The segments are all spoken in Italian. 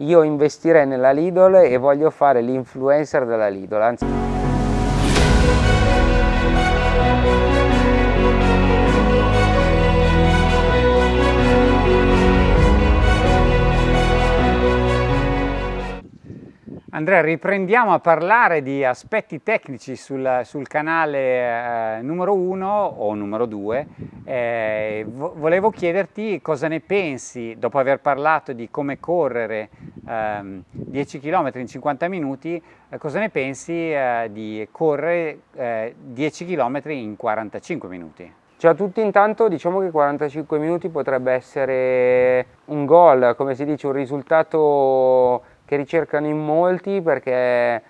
io investirei nella Lidl e voglio fare l'influencer della Lidl. Anzi... Andrea, riprendiamo a parlare di aspetti tecnici sul, sul canale eh, numero 1 o numero 2. Eh, vo volevo chiederti cosa ne pensi, dopo aver parlato di come correre eh, 10 km in 50 minuti, eh, cosa ne pensi eh, di correre 10 eh, km in 45 minuti? Ciao a tutti, intanto diciamo che 45 minuti potrebbe essere un gol, come si dice, un risultato che ricercano in molti perché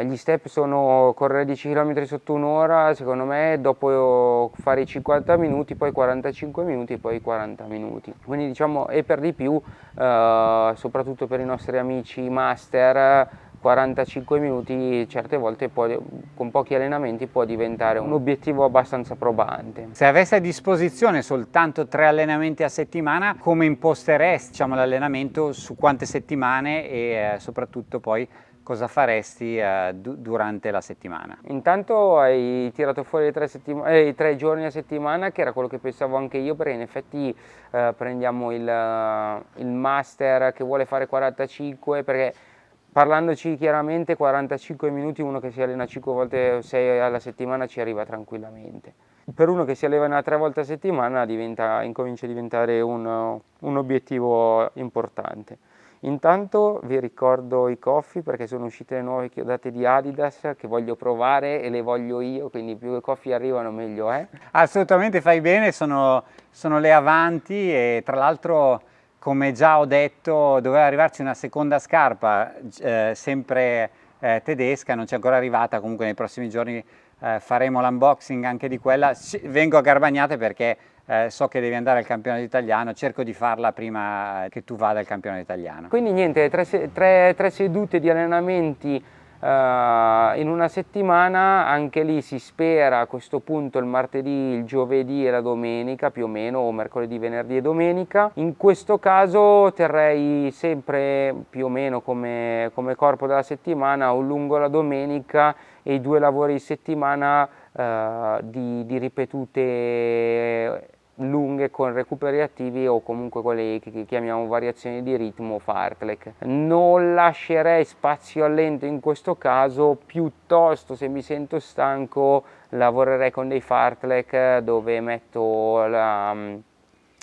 gli step sono correre 10 km sotto un'ora, secondo me dopo fare i 50 minuti, poi 45 minuti, poi 40 minuti. Quindi diciamo, e per di più, eh, soprattutto per i nostri amici master, 45 minuti certe volte può, con pochi allenamenti può diventare un obiettivo abbastanza probante. Se avessi a disposizione soltanto tre allenamenti a settimana, come imposteresti diciamo, l'allenamento su quante settimane e eh, soprattutto poi cosa faresti eh, durante la settimana? Intanto hai tirato fuori i tre, eh, tre, giorni a settimana che era quello che pensavo anche io perché in effetti eh, prendiamo il, il master che vuole fare 45 perché Parlandoci chiaramente 45 minuti uno che si allena 5 volte 6 alla settimana ci arriva tranquillamente. Per uno che si allena 3 volte a settimana diventa, incomincia a diventare un, un obiettivo importante. Intanto vi ricordo i coffi perché sono uscite le nuove chiodate di Adidas che voglio provare e le voglio io, quindi più i coffi arrivano meglio è. Eh? Assolutamente fai bene, sono, sono le avanti e tra l'altro come già ho detto doveva arrivarci una seconda scarpa eh, sempre eh, tedesca, non c'è ancora arrivata, comunque nei prossimi giorni eh, faremo l'unboxing anche di quella, vengo a Garbagnate perché eh, so che devi andare al campionato italiano, cerco di farla prima che tu vada al campionato italiano. Quindi niente, tre, tre, tre sedute di allenamenti Uh, in una settimana anche lì si spera a questo punto il martedì, il giovedì e la domenica più o meno o mercoledì, venerdì e domenica in questo caso terrei sempre più o meno come, come corpo della settimana un lungo la domenica e i due lavori di settimana uh, di, di ripetute lunghe con recuperi attivi o comunque quelle che chiamiamo variazioni di ritmo o fartlek. Non lascerei spazio al lento in questo caso, piuttosto se mi sento stanco lavorerei con dei fartlek dove metto la,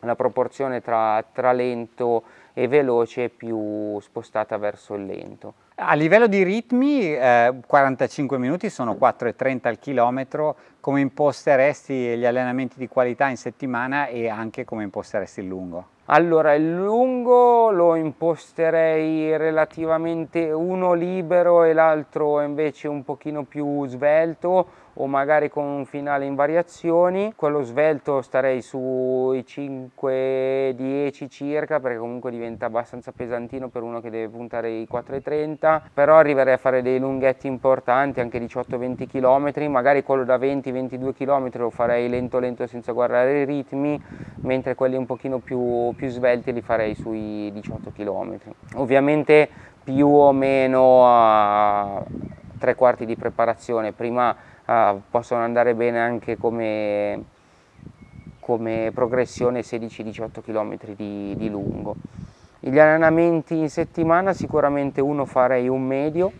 la proporzione tra, tra lento e veloce più spostata verso il lento. A livello di ritmi, eh, 45 minuti sono 4,30 al chilometro, come imposteresti gli allenamenti di qualità in settimana e anche come imposteresti il lungo? Allora, il lungo lo imposterei relativamente uno libero e l'altro invece un pochino più svelto o magari con un finale in variazioni. Quello svelto starei sui 5-10 circa perché comunque diventa abbastanza pesantino per uno che deve puntare i 4,30 però arriverei a fare dei lunghetti importanti anche 18-20 km magari quello da 20-22 km lo farei lento lento senza guardare i ritmi mentre quelli un pochino più, più svelti li farei sui 18 km ovviamente più o meno a tre quarti di preparazione. Prima possono andare bene anche come, come progressione 16-18 km di, di lungo. Gli allenamenti in settimana sicuramente uno farei un medio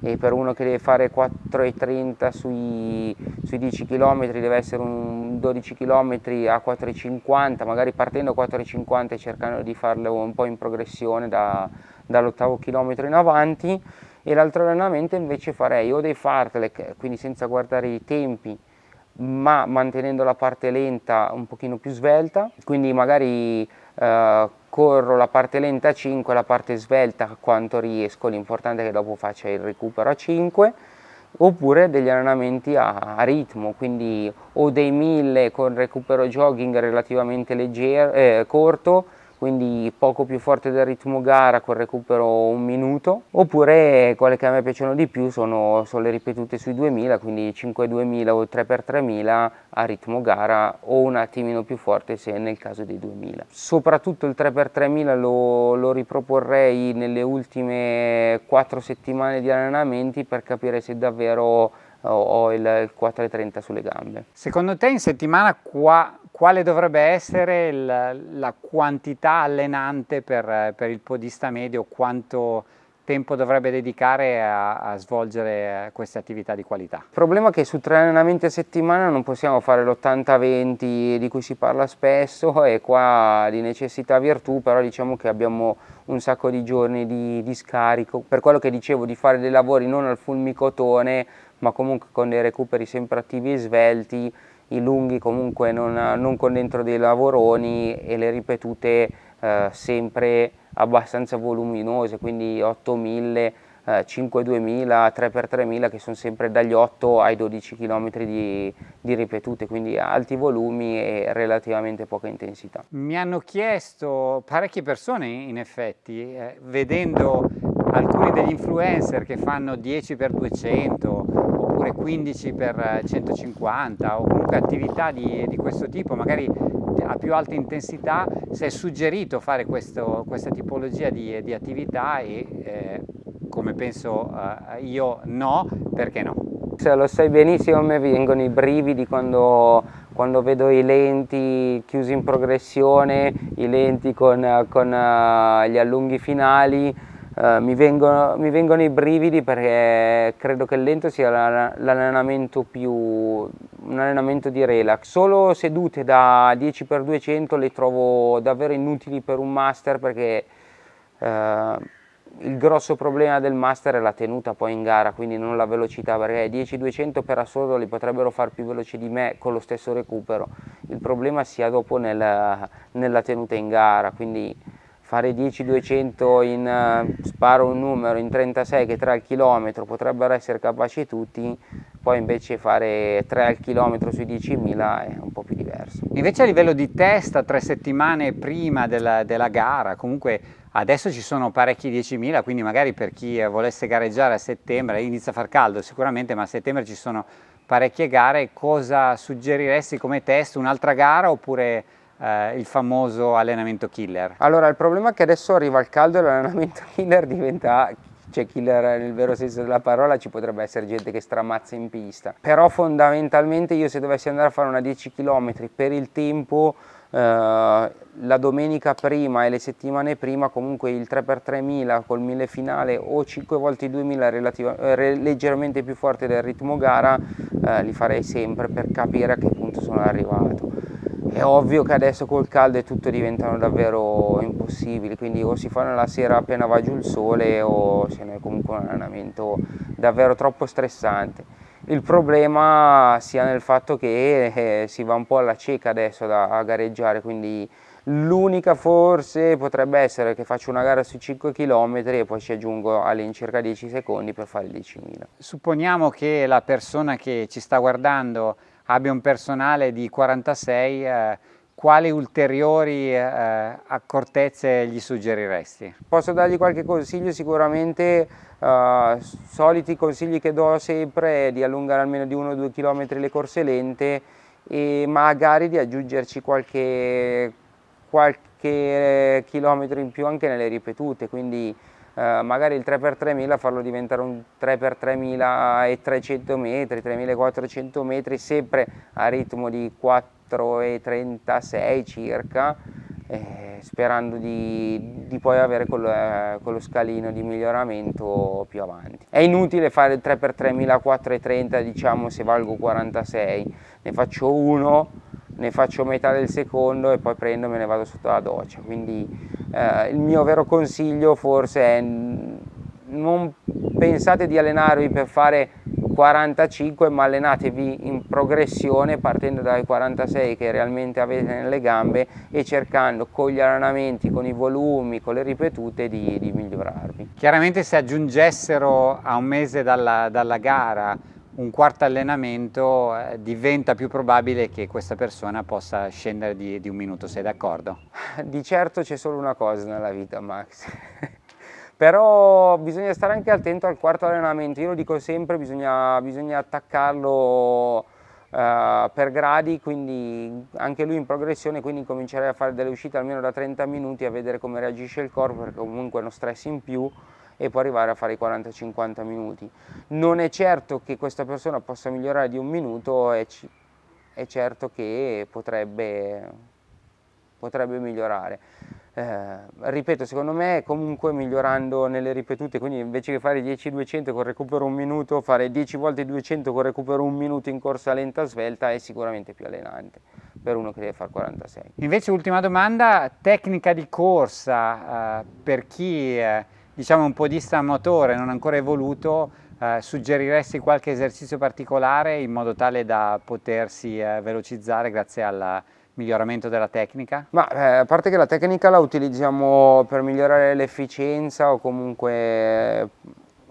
e per uno che deve fare 4,30 sui, sui 10 km deve essere un 12 km a 4,50 magari partendo a 4,50 e cercando di farlo un po' in progressione da, dall'ottavo chilometro in avanti e l'altro allenamento invece farei o dei fartlek, quindi senza guardare i tempi, ma mantenendo la parte lenta un pochino più svelta, quindi magari eh, corro la parte lenta a 5 la parte svelta quanto riesco, l'importante è che dopo faccia il recupero a 5, oppure degli allenamenti a, a ritmo, quindi o dei 1000 con recupero jogging relativamente leggero, eh, corto, quindi poco più forte del ritmo gara con recupero un minuto, oppure quelle che a me piacciono di più sono, sono le ripetute sui 2000, quindi 5-2000 o 3x3000 a ritmo gara o un attimino più forte se nel caso dei 2000. Soprattutto il 3x3000 lo, lo riproporrei nelle ultime 4 settimane di allenamenti per capire se davvero ho il 4,30 sulle gambe. Secondo te in settimana qua, quale dovrebbe essere la, la quantità allenante per, per, il podista medio? Quanto tempo dovrebbe dedicare a, a svolgere queste attività di qualità? Il problema è che su tre allenamenti a settimana non possiamo fare l'80-20 di cui si parla spesso e qua di necessità virtù, però diciamo che abbiamo un sacco di giorni di, di scarico. Per quello che dicevo di fare dei lavori non al fulmicotone, ma comunque con dei recuperi sempre attivi e svelti, i lunghi comunque non, non con dentro dei lavoroni e le ripetute eh, sempre abbastanza voluminose, quindi 8000, eh, 52.000, 3x3000 che sono sempre dagli 8 ai 12 km di, di, ripetute, quindi alti volumi e relativamente poca intensità. Mi hanno chiesto parecchie persone in effetti, eh, vedendo alcuni degli influencer che fanno 10x200 oppure 15x150 o comunque attività di, di questo tipo, magari a più alta intensità, si è suggerito fare questo, questa tipologia di, di attività e eh, come penso eh, io no, perché no? Se lo sai benissimo, a me vengono i brividi quando, quando vedo i lenti chiusi in progressione, i lenti con, con uh, gli allunghi finali, Uh, mi, vengono, mi, vengono, i brividi perché credo che il lento sia l'allenamento più un allenamento di relax. Solo sedute da 10x200 le trovo davvero inutili per un master perché uh, il grosso problema del master è la tenuta poi in gara quindi non la velocità perché 10-200 per assurdo li potrebbero far più veloci di me con lo stesso recupero. Il problema sia dopo nel, nella tenuta in gara quindi fare 10-200 in, uh, sparo un numero, in 36 che 3 al chilometro potrebbero essere capaci tutti, poi invece fare 3 al chilometro sui 10.000 è un po' più diverso. Invece a livello di testa, tre settimane prima della, della gara, comunque adesso ci sono parecchi 10.000, quindi magari per chi volesse gareggiare a settembre, inizia a far caldo sicuramente, ma a settembre ci sono parecchie gare, cosa suggeriresti come test? Un'altra gara oppure eh, il famoso allenamento killer? Allora, il problema è che adesso arriva il caldo e l'allenamento killer diventa cioè killer nel vero senso della parola, ci potrebbe essere gente che stramazza in pista. Però fondamentalmente io se dovessi andare a fare una 10 km per il tempo, eh, la domenica prima e le settimane prima comunque il 3x3000 col 1000 finale o 5 volte i 2000 eh, leggermente più forte del ritmo gara, eh, li farei sempre per capire a che punto sono arrivato. È ovvio che adesso col caldo tutto diventano davvero impossibili, quindi o si fanno la sera appena va giù il sole o se no è comunque un allenamento davvero troppo stressante. Il problema sia nel fatto che eh, si va un po' alla cieca adesso da, a gareggiare, quindi l'unica forse potrebbe essere che faccio una gara su 5 km e poi ci aggiungo all'incirca 10 secondi per fare il 10.000. Supponiamo che la persona che ci sta guardando abbia un personale di 46, eh, quali ulteriori eh, accortezze gli suggeriresti? Posso dargli qualche consiglio sicuramente, eh, soliti consigli che do sempre è di allungare almeno di 1-2 km le corse lente e magari di aggiungerci qualche, qualche chilometro in più anche nelle ripetute, quindi eh, magari il 3x3000 farlo diventare un 3x3300 metri, 3400 metri, sempre a ritmo di 4,36 circa, eh, sperando di, di, poi avere quello, eh, quello, scalino di miglioramento più avanti. È inutile fare il 3x3000 a 4,30 diciamo se valgo 46, ne faccio uno, ne faccio metà del secondo e poi prendo e me ne vado sotto la doccia, quindi eh, il mio vero consiglio forse è non pensate di allenarvi per fare 45 ma allenatevi in progressione partendo dai 46 che realmente avete nelle gambe e cercando con gli allenamenti, con i volumi, con le ripetute di, di migliorarvi. Chiaramente se aggiungessero a un mese dalla, dalla gara un quarto allenamento eh, diventa più probabile che questa persona possa scendere di, di un minuto, sei d'accordo? Di certo c'è solo una cosa nella vita Max, però bisogna stare anche attento al quarto allenamento, io lo dico sempre, bisogna, bisogna attaccarlo Uh, per gradi, quindi anche lui in progressione, quindi comincerei a fare delle uscite almeno da 30 minuti a vedere come reagisce il corpo, perché comunque è uno stress in più e poi arrivare a fare i 40-50 minuti. Non è certo che questa persona possa migliorare di un minuto, è, è certo che potrebbe, potrebbe migliorare. Eh, ripeto, secondo me comunque migliorando nelle ripetute, quindi invece che fare 10-200 con recupero un minuto, fare 10 volte 200 con recupero un minuto in corsa lenta svelta è sicuramente più allenante per uno che deve fare 46. Invece ultima domanda, tecnica di corsa eh, per chi eh, diciamo un podista amatore non ancora evoluto, eh, suggeriresti qualche esercizio particolare in modo tale da potersi eh, velocizzare grazie alla miglioramento della tecnica? Ma eh, a parte che la tecnica la utilizziamo per migliorare l'efficienza o comunque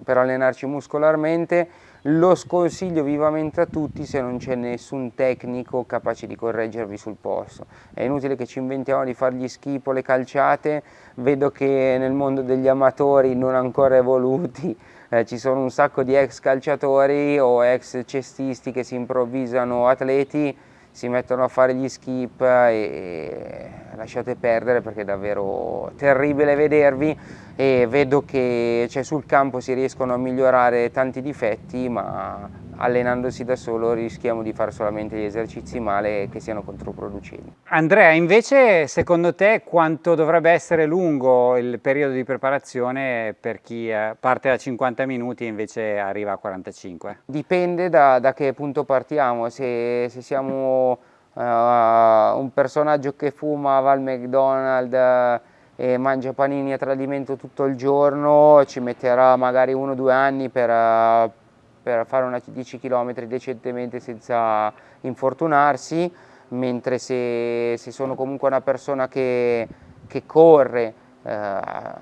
per allenarci muscolarmente, lo sconsiglio vivamente a tutti se non c'è nessun tecnico capace di correggervi sul posto. È inutile che ci inventiamo di fare gli schip o le calciate, vedo che nel mondo degli amatori non ancora evoluti eh, ci sono un sacco di ex calciatori o ex cestisti che si improvvisano atleti si mettono a fare gli skip e lasciate perdere perché è davvero terribile vedervi e vedo che cioè, sul campo si riescono a migliorare tanti difetti ma allenandosi da solo rischiamo di fare solamente gli esercizi male che siano controproducenti. Andrea, invece secondo te quanto dovrebbe essere lungo il periodo di preparazione per chi eh, parte da 50 minuti e invece arriva a 45? Dipende da, da che punto partiamo, se, se siamo uh, un personaggio che fuma, va al McDonald's uh, e mangia panini a tradimento tutto il giorno, ci metterà magari uno o due anni per... Uh, per fare una 10 km decentemente senza infortunarsi, mentre se, se sono comunque una persona che, che corre eh,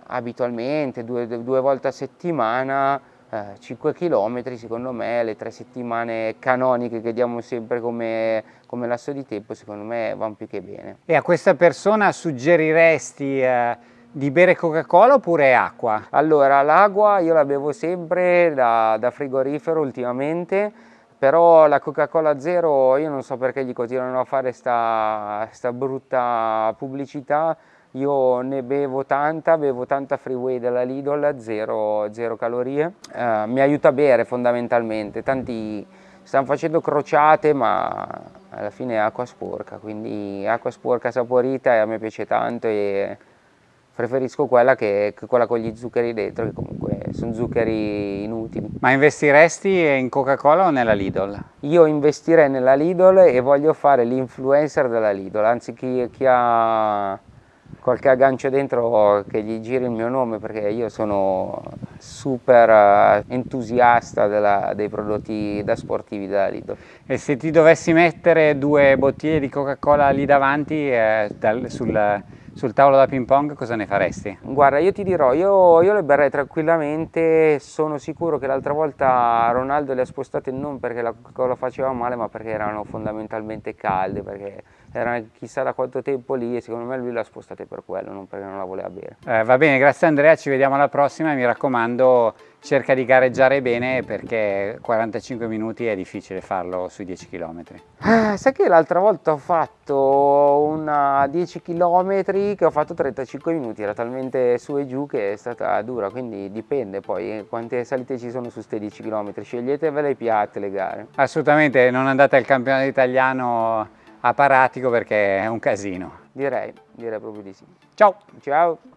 abitualmente due, due, volte a settimana, eh, 5 km secondo me, le tre settimane canoniche che diamo sempre come, come lasso di tempo, secondo me vanno più che bene. E a questa persona suggeriresti eh di bere Coca-Cola oppure acqua? Allora, l'acqua io la bevo sempre da, da frigorifero ultimamente, però la Coca-Cola Zero io non so perché gli continuano a fare sta, sta brutta pubblicità, io ne bevo tanta, bevo tanta freeway della Lidl, zero, zero calorie, eh, mi aiuta a bere fondamentalmente, tanti stanno facendo crociate ma alla fine è acqua sporca, quindi acqua sporca saporita e a me piace tanto e preferisco quella che, che, quella con gli zuccheri dentro, che comunque sono zuccheri inutili. Ma investiresti in Coca-Cola o nella Lidl? Io investirei nella Lidl e voglio fare l'influencer della Lidl, anzi chi, chi, ha qualche aggancio dentro che gli giri il mio nome perché io sono super entusiasta della, dei prodotti da sportivi della Lidl. E se ti dovessi mettere due bottiglie di Coca-Cola lì davanti eh, dal, sul sul tavolo da ping pong cosa ne faresti? Guarda, io ti dirò, io, io le berrei tranquillamente, sono sicuro che l'altra volta Ronaldo le ha spostate non perché la Coca-Cola faceva male, ma perché erano fondamentalmente calde, perché erano chissà da quanto tempo lì e secondo me lui le ha spostate per quello, non perché non la voleva bere. Eh, va bene, grazie Andrea, ci vediamo alla prossima e mi raccomando cerca di gareggiare bene perché 45 minuti è difficile farlo sui 10 km. Eh, sai che l'altra volta ho fatto una 10 km che ho fatto 35 minuti, era talmente su e giù che è stata dura, quindi dipende poi quante salite ci sono su queste 10 km, sceglietevele i piatti le gare. Assolutamente, non andate al campionato italiano a Paratico perché è un casino. Direi, direi proprio di sì. Ciao! Ciao!